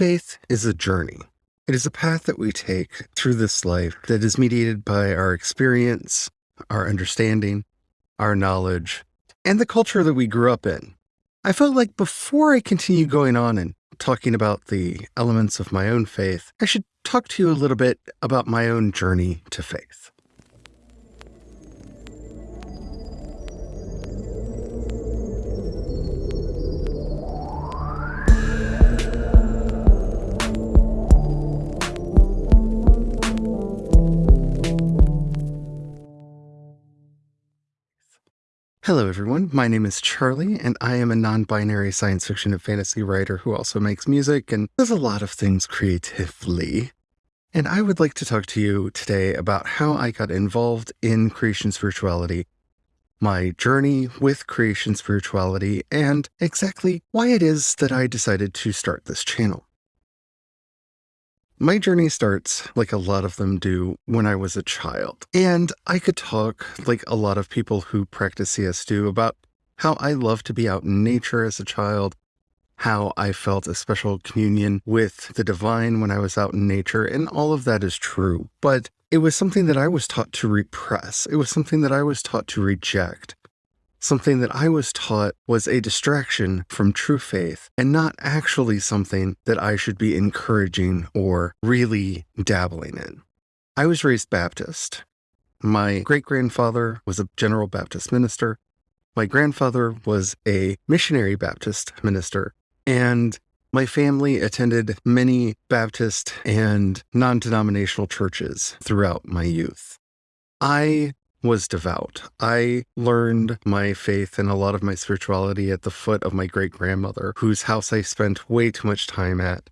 Faith is a journey. It is a path that we take through this life that is mediated by our experience, our understanding, our knowledge, and the culture that we grew up in. I felt like before I continue going on and talking about the elements of my own faith, I should talk to you a little bit about my own journey to faith. Hello, everyone. My name is Charlie, and I am a non binary science fiction and fantasy writer who also makes music and does a lot of things creatively. And I would like to talk to you today about how I got involved in creation spirituality, my journey with creation spirituality, and exactly why it is that I decided to start this channel. My journey starts, like a lot of them do, when I was a child. And I could talk, like a lot of people who practice CS do, about how I loved to be out in nature as a child, how I felt a special communion with the divine when I was out in nature, and all of that is true. But it was something that I was taught to repress. It was something that I was taught to reject something that I was taught was a distraction from true faith and not actually something that I should be encouraging or really dabbling in. I was raised Baptist. My great grandfather was a General Baptist minister. My grandfather was a missionary Baptist minister. And my family attended many Baptist and non denominational churches throughout my youth. I was devout. I learned my faith and a lot of my spirituality at the foot of my great grandmother, whose house I spent way too much time at.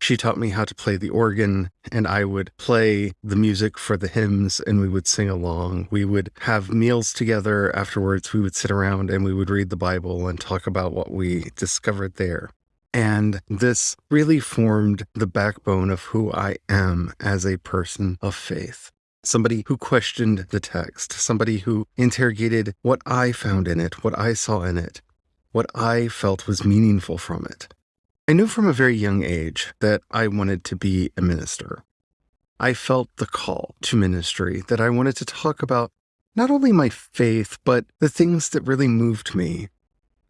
She taught me how to play the organ, and I would play the music for the hymns and we would sing along. We would have meals together afterwards. We would sit around and we would read the Bible and talk about what we discovered there. And this really formed the backbone of who I am as a person of faith somebody who questioned the text, somebody who interrogated what I found in it, what I saw in it, what I felt was meaningful from it. I knew from a very young age that I wanted to be a minister. I felt the call to ministry, that I wanted to talk about not only my faith, but the things that really moved me,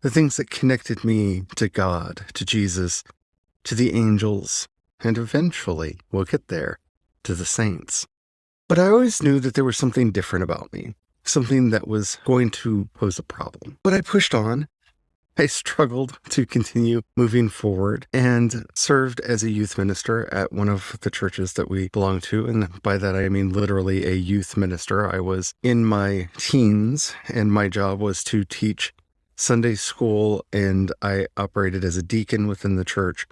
the things that connected me to God, to Jesus, to the angels, and eventually, we'll get there, to the saints. But I always knew that there was something different about me, something that was going to pose a problem. But I pushed on. I struggled to continue moving forward and served as a youth minister at one of the churches that we belong to. And by that, I mean literally a youth minister. I was in my teens, and my job was to teach Sunday school, and I operated as a deacon within the church.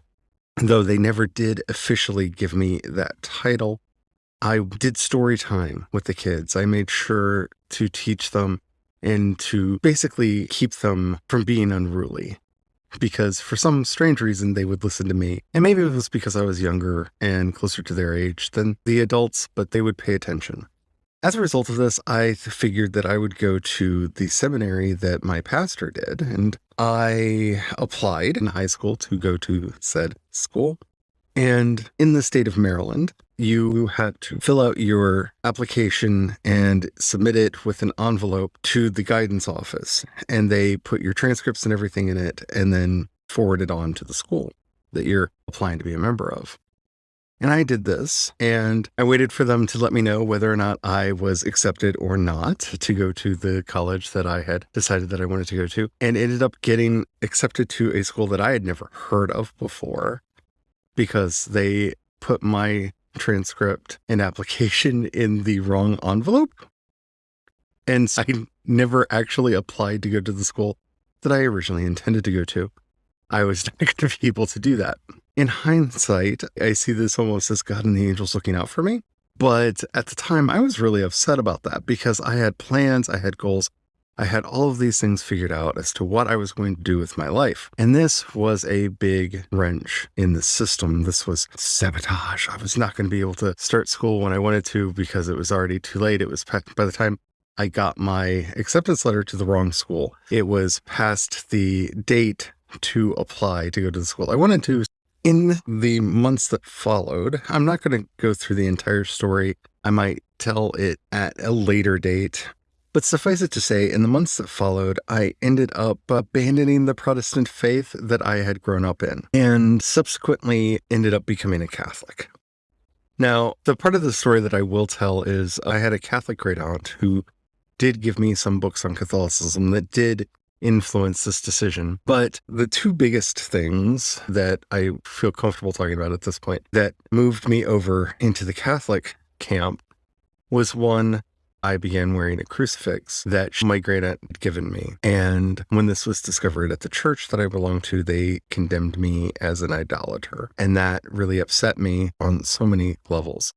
Though they never did officially give me that title, I did story time with the kids. I made sure to teach them and to basically keep them from being unruly because for some strange reason they would listen to me. And maybe it was because I was younger and closer to their age than the adults, but they would pay attention. As a result of this, I figured that I would go to the seminary that my pastor did, and I applied in high school to go to said school. And in the state of Maryland, you had to fill out your application and submit it with an envelope to the guidance office. And they put your transcripts and everything in it and then forward it on to the school that you're applying to be a member of. And I did this and I waited for them to let me know whether or not I was accepted or not to go to the college that I had decided that I wanted to go to and ended up getting accepted to a school that I had never heard of before because they put my transcript and application in the wrong envelope. And I never actually applied to go to the school that I originally intended to go to. I was not going to be able to do that. In hindsight, I see this almost as God and the angels looking out for me. But at the time, I was really upset about that because I had plans, I had goals, I had all of these things figured out as to what I was going to do with my life. And this was a big wrench in the system. This was sabotage. I was not going to be able to start school when I wanted to because it was already too late. It was by the time I got my acceptance letter to the wrong school, it was past the date to apply to go to the school I wanted to. In the months that followed, I'm not going to go through the entire story. I might tell it at a later date. But suffice it to say, in the months that followed, I ended up abandoning the Protestant faith that I had grown up in and subsequently ended up becoming a Catholic. Now, the part of the story that I will tell is I had a Catholic great aunt who did give me some books on Catholicism that did influence this decision. But the two biggest things that I feel comfortable talking about at this point that moved me over into the Catholic camp was one, I began wearing a crucifix that my great aunt had given me. And when this was discovered at the church that I belonged to, they condemned me as an idolater. And that really upset me on so many levels.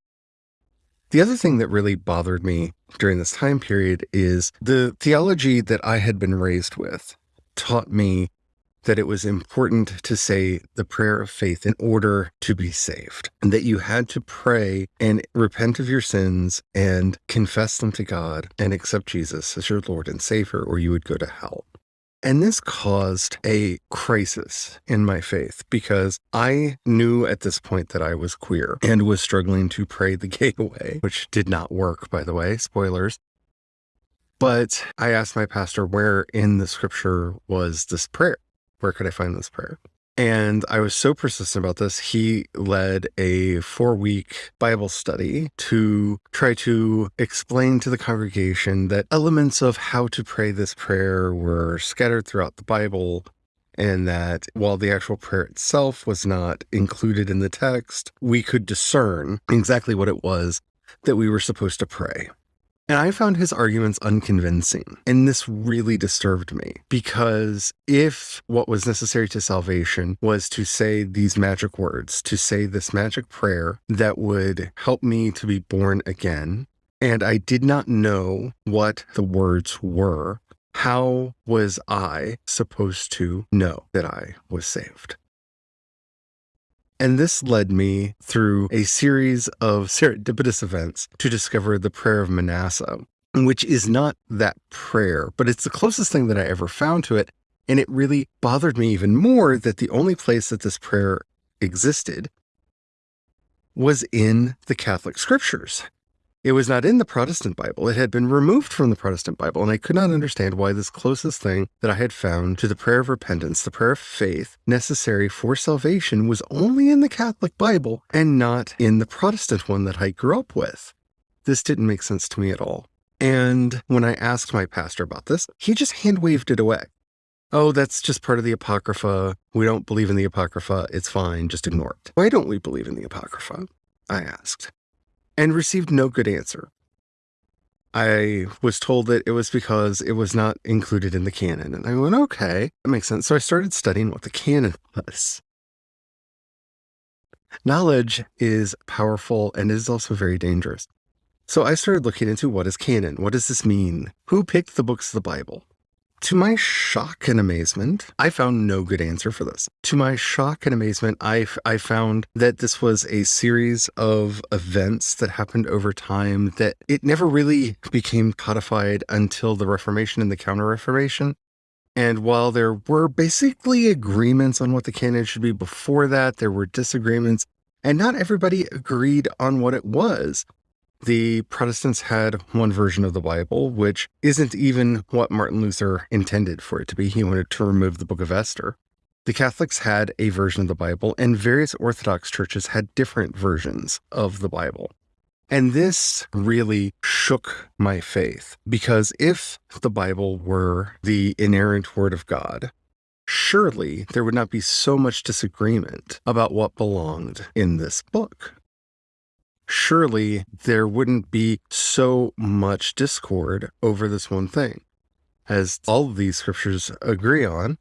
The other thing that really bothered me during this time period is the theology that I had been raised with taught me that it was important to say the prayer of faith in order to be saved, and that you had to pray and repent of your sins and confess them to God and accept Jesus as your Lord and Savior, or you would go to hell. And this caused a crisis in my faith because I knew at this point that I was queer and was struggling to pray the gay away, which did not work, by the way, spoilers. But I asked my pastor where in the scripture was this prayer? Where could I find this prayer? And I was so persistent about this, he led a four week Bible study to try to explain to the congregation that elements of how to pray this prayer were scattered throughout the Bible. And that while the actual prayer itself was not included in the text, we could discern exactly what it was that we were supposed to pray. And I found his arguments unconvincing. And this really disturbed me because if what was necessary to salvation was to say these magic words, to say this magic prayer that would help me to be born again, and I did not know what the words were, how was I supposed to know that I was saved? And this led me through a series of serendipitous events to discover the prayer of Manasseh, which is not that prayer, but it's the closest thing that I ever found to it. And it really bothered me even more that the only place that this prayer existed was in the Catholic scriptures. It was not in the Protestant Bible. It had been removed from the Protestant Bible, and I could not understand why this closest thing that I had found to the prayer of repentance, the prayer of faith necessary for salvation, was only in the Catholic Bible and not in the Protestant one that I grew up with. This didn't make sense to me at all. And when I asked my pastor about this, he just hand waved it away. Oh, that's just part of the Apocrypha. We don't believe in the Apocrypha. It's fine. Just ignore it. Why don't we believe in the Apocrypha? I asked and received no good answer. I was told that it was because it was not included in the canon. And I went, okay, that makes sense. So I started studying what the canon was. Knowledge is powerful and is also very dangerous. So I started looking into what is canon? What does this mean? Who picked the books of the Bible? To my shock and amazement, I found no good answer for this. To my shock and amazement, I, I found that this was a series of events that happened over time that it never really became codified until the Reformation and the Counter Reformation. And while there were basically agreements on what the canon should be before that, there were disagreements, and not everybody agreed on what it was. The Protestants had one version of the Bible, which isn't even what Martin Luther intended for it to be. He wanted to remove the book of Esther. The Catholics had a version of the Bible, and various Orthodox churches had different versions of the Bible. And this really shook my faith because if the Bible were the inerrant word of God, surely there would not be so much disagreement about what belonged in this book surely there wouldn't be so much discord over this one thing. As all of these scriptures agree on,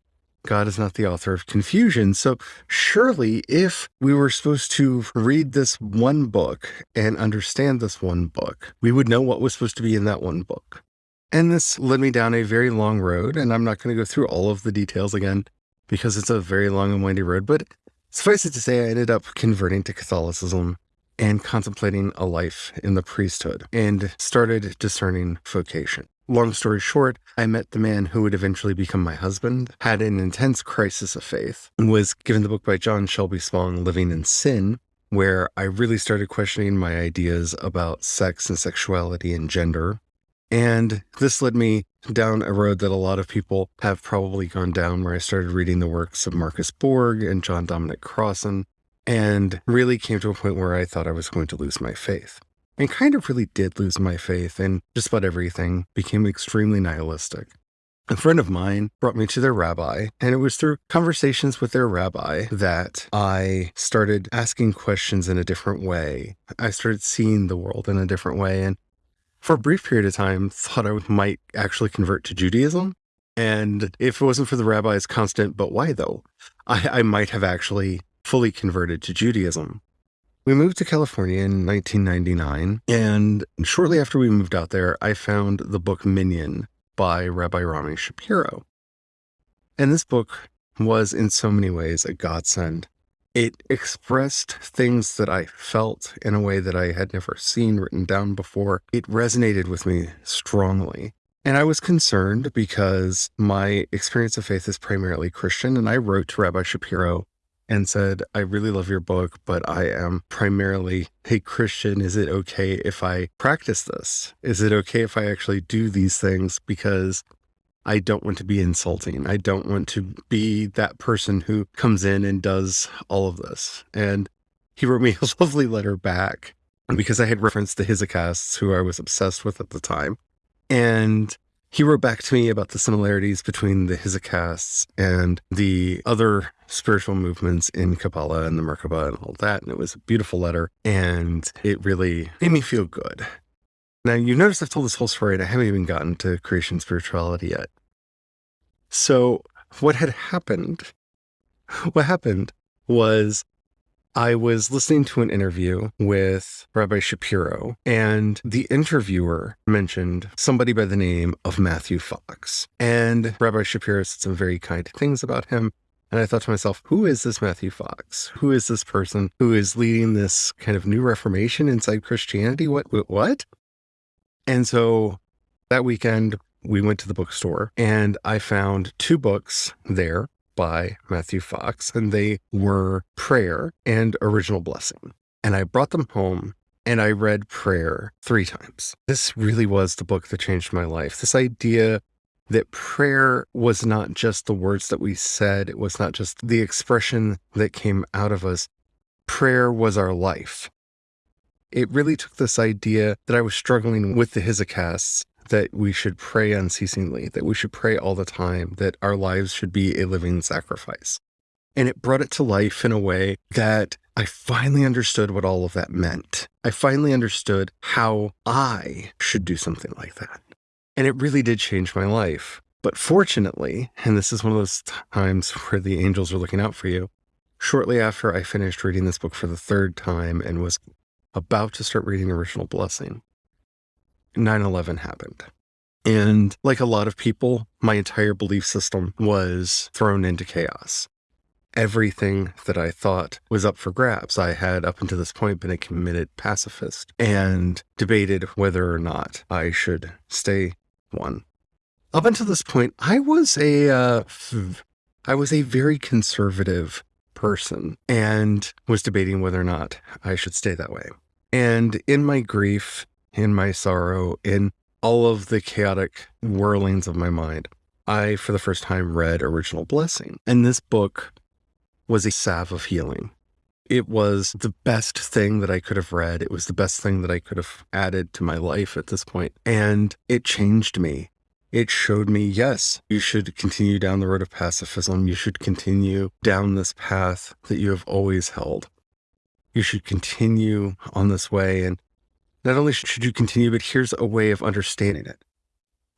God is not the author of confusion. So surely if we were supposed to read this one book and understand this one book, we would know what was supposed to be in that one book. And this led me down a very long road, and I'm not going to go through all of the details again because it's a very long and windy road, but suffice it to say, I ended up converting to Catholicism and contemplating a life in the priesthood and started discerning vocation. Long story short, I met the man who would eventually become my husband, had an intense crisis of faith, and was given the book by John Shelby Spong, Living in Sin, where I really started questioning my ideas about sex and sexuality and gender. And this led me down a road that a lot of people have probably gone down, where I started reading the works of Marcus Borg and John Dominic Crossan, and really came to a point where I thought I was going to lose my faith and kind of really did lose my faith in just about everything, became extremely nihilistic. A friend of mine brought me to their rabbi, and it was through conversations with their rabbi that I started asking questions in a different way. I started seeing the world in a different way, and for a brief period of time, thought I might actually convert to Judaism. And if it wasn't for the rabbi's constant, but why though, I, I might have actually fully converted to Judaism. We moved to California in 1999, and shortly after we moved out there, I found the book Minyan by Rabbi Rami Shapiro. And this book was in so many ways a godsend. It expressed things that I felt in a way that I had never seen written down before. It resonated with me strongly. And I was concerned because my experience of faith is primarily Christian, and I wrote to Rabbi Shapiro and said, I really love your book, but I am primarily a Christian. Is it okay if I practice this? Is it okay if I actually do these things? Because I don't want to be insulting. I don't want to be that person who comes in and does all of this. And he wrote me a lovely letter back because I had referenced the Hesychasts, who I was obsessed with at the time. And he wrote back to me about the similarities between the Hesychasts and the other spiritual movements in Kabbalah and the Merkabah and all that. And it was a beautiful letter. And it really made me feel good. Now, you notice I've told this whole story and I haven't even gotten to creation spirituality yet. So, what had happened, what happened was I was listening to an interview with Rabbi Shapiro, and the interviewer mentioned somebody by the name of Matthew Fox. And Rabbi Shapiro said some very kind things about him. And I thought to myself, who is this Matthew Fox? Who is this person who is leading this kind of new reformation inside Christianity? What, what? And so that weekend, we went to the bookstore and I found two books there by Matthew Fox, and they were Prayer and Original Blessing. And I brought them home and I read Prayer three times. This really was the book that changed my life. This idea that prayer was not just the words that we said, it was not just the expression that came out of us. Prayer was our life. It really took this idea that I was struggling with the Hesychasts that we should pray unceasingly, that we should pray all the time, that our lives should be a living sacrifice. And it brought it to life in a way that I finally understood what all of that meant. I finally understood how I should do something like that. And it really did change my life. But fortunately, and this is one of those times where the angels are looking out for you, shortly after I finished reading this book for the third time and was about to start reading Original Blessing, 9 11 happened. And like a lot of people, my entire belief system was thrown into chaos. Everything that I thought was up for grabs. I had up until this point been a committed pacifist and debated whether or not I should stay one. Up until this point, I was a, uh, I was a very conservative person and was debating whether or not I should stay that way. And in my grief in my sorrow, in all of the chaotic whirlings of my mind, I, for the first time, read Original Blessing. And this book was a salve of healing. It was the best thing that I could have read. It was the best thing that I could have added to my life at this point. And it changed me. It showed me, yes, you should continue down the road of pacifism. You should continue down this path that you have always held. You should continue on this way. And not only should you continue, but here's a way of understanding it.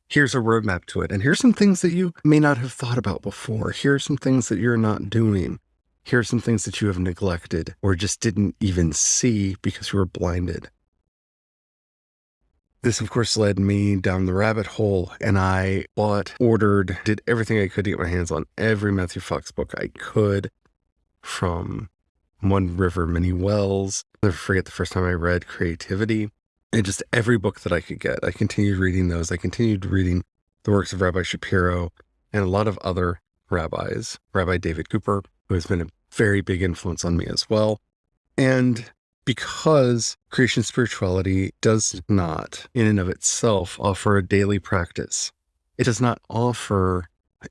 Here's a roadmap to it. And here's some things that you may not have thought about before. Here are some things that you're not doing. Here are some things that you have neglected or just didn't even see because you were blinded. This, of course, led me down the rabbit hole, and I bought, ordered, did everything I could to get my hands on every Matthew Fox book I could from one River, Many Wells. I'll never forget the first time I read Creativity. and just every book that I could get. I continued reading those. I continued reading the works of Rabbi Shapiro and a lot of other rabbis, Rabbi David Cooper, who has been a very big influence on me as well. And because creation spirituality does not, in and of itself, offer a daily practice, it does not offer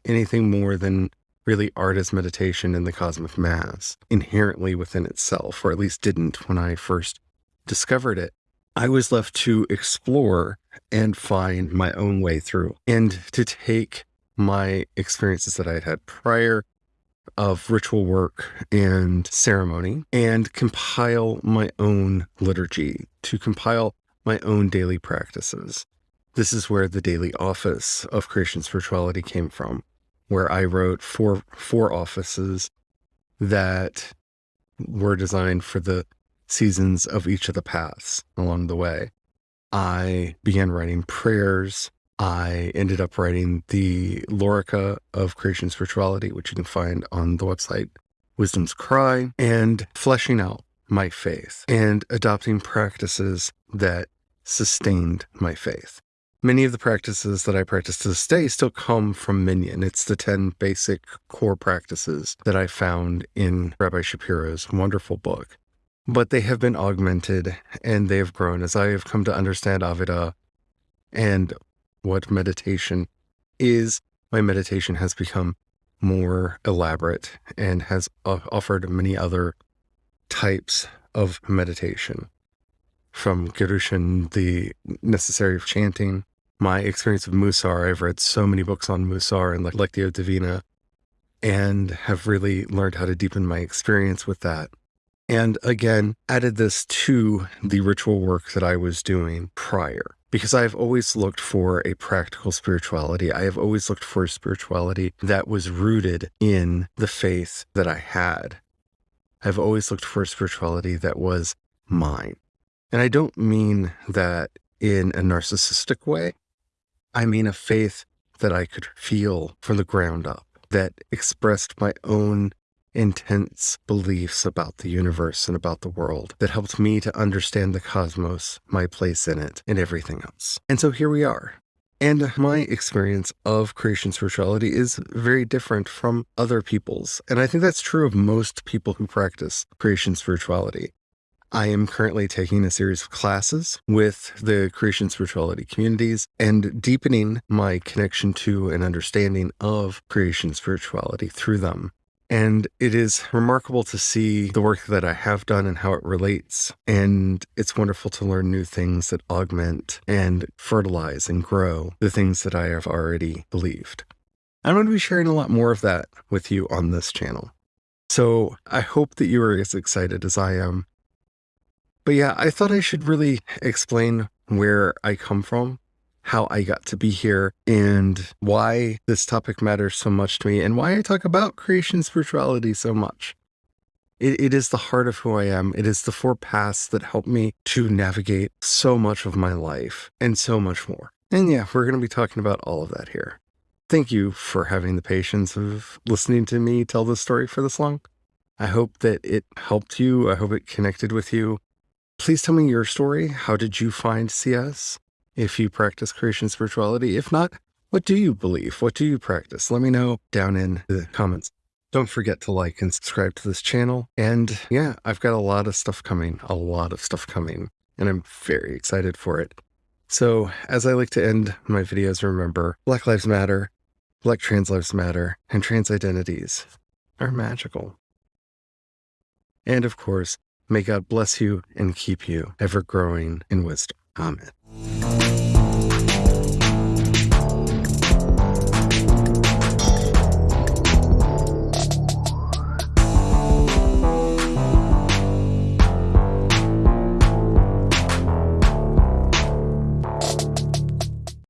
anything more than really art as meditation in the cosmic mass inherently within itself, or at least didn't when I first discovered it. I was left to explore and find my own way through and to take my experiences that I had had prior of ritual work and ceremony and compile my own liturgy, to compile my own daily practices. This is where the daily office of creation spirituality came from, where I wrote four, four offices that were designed for the seasons of each of the paths along the way. I began writing prayers I ended up writing the Lorica of Creation Spirituality, which you can find on the website Wisdom's Cry, and fleshing out my faith and adopting practices that sustained my faith. Many of the practices that I practice to this day still come from Minyan. It's the 10 basic core practices that I found in Rabbi Shapiro's wonderful book. But they have been augmented and they have grown as I have come to understand Avodah and what meditation is, my meditation has become more elaborate and has offered many other types of meditation. From Gerushin, the necessary of chanting, my experience of Musar, I've read so many books on Musar and Lectio Divina, and have really learned how to deepen my experience with that. And again, added this to the ritual work that I was doing prior because I've always looked for a practical spirituality. I have always looked for a spirituality that was rooted in the faith that I had. I've always looked for a spirituality that was mine. And I don't mean that in a narcissistic way. I mean a faith that I could feel from the ground up, that expressed my own intense beliefs about the universe and about the world that helped me to understand the cosmos, my place in it, and everything else. And so here we are. And my experience of creation spirituality is very different from other people's. And I think that's true of most people who practice creation spirituality. I am currently taking a series of classes with the creation spirituality communities and deepening my connection to and understanding of creation spirituality through them. And it is remarkable to see the work that I have done and how it relates. And it's wonderful to learn new things that augment and fertilize and grow the things that I have already believed. I'm going to be sharing a lot more of that with you on this channel. So I hope that you are as excited as I am. But yeah, I thought I should really explain where I come from how I got to be here and why this topic matters so much to me and why I talk about creation spirituality so much. It, it is the heart of who I am. It is the four paths that help me to navigate so much of my life and so much more. And yeah, we're going to be talking about all of that here. Thank you for having the patience of listening to me tell this story for this long. I hope that it helped you. I hope it connected with you. Please tell me your story. How did you find CS? if you practice creation spirituality. If not, what do you believe? What do you practice? Let me know down in the comments. Don't forget to like and subscribe to this channel. And yeah, I've got a lot of stuff coming, a lot of stuff coming, and I'm very excited for it. So as I like to end my videos, remember Black Lives Matter, Black Trans Lives Matter, and trans identities are magical. And of course, May God bless you and keep you, ever growing in wisdom. Amen.